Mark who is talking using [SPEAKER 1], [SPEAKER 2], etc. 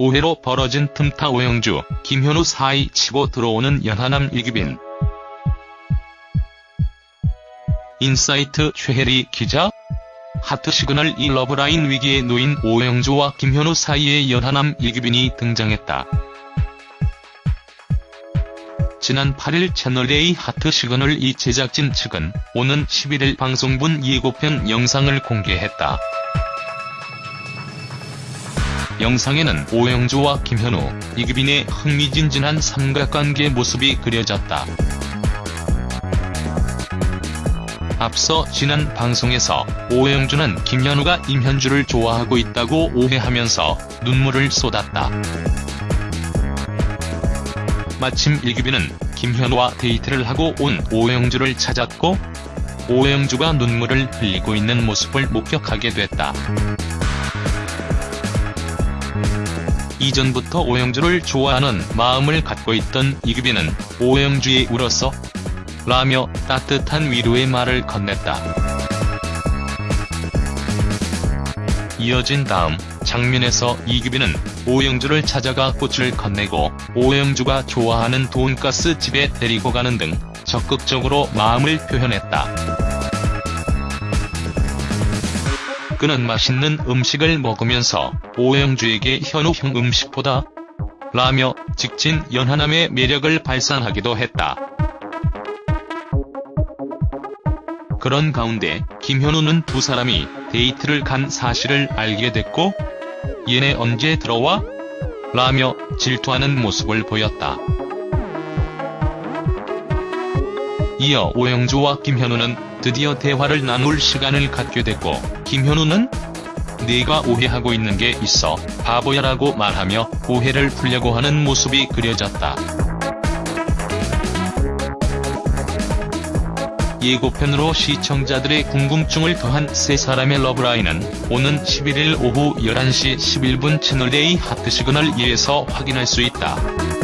[SPEAKER 1] 오해로 벌어진 틈타 오영주, 김현우 사이 치고 들어오는 연하남 이규빈. 인사이트 최혜리 기자 하트시그널 이 러브라인 위기에 놓인 오영주와 김현우 사이의 연하남 이규빈이 등장했다. 지난 8일 채널A 하트 시그널 이 제작진 측은 오는 11일 방송분 예고편 영상을 공개했다. 영상에는 오영주와 김현우, 이규빈의 흥미진진한 삼각관계 모습이 그려졌다. 앞서 지난 방송에서 오영주는 김현우가 임현주를 좋아하고 있다고 오해하면서 눈물을 쏟았다. 마침 이규빈은 김현우와 데이트를 하고 온 오영주를 찾았고 오영주가 눈물을 흘리고 있는 모습을 목격하게 됐다. 이전부터 오영주를 좋아하는 마음을 갖고 있던 이규빈은 오영주에 울었어? 라며 따뜻한 위로의 말을 건넸다. 이어진 다음 장면에서 이규빈은 오영주를 찾아가 꽃을 건네고 오영주가 좋아하는 돈가스 집에 데리고 가는 등 적극적으로 마음을 표현했다. 그는 맛있는 음식을 먹으면서 오영주에게 현우 형 음식보다 라며 직진 연하남의 매력을 발산하기도 했다. 그런 가운데 김현우는 두 사람이 데이트를 간 사실을 알게 됐고 얘네 언제 들어와? 라며 질투하는 모습을 보였다. 이어 오영주와 김현우는 드디어 대화를 나눌 시간을 갖게 됐고 김현우는 네가 오해하고 있는 게 있어 바보야라고 말하며 오해를 풀려고 하는 모습이 그려졌다. 예고편으로 시청자들의 궁금증을 더한 세 사람의 러브라인은 오는 11일 오후 11시 11분 채널A 하트 시그널 2에서 확인할 수 있다.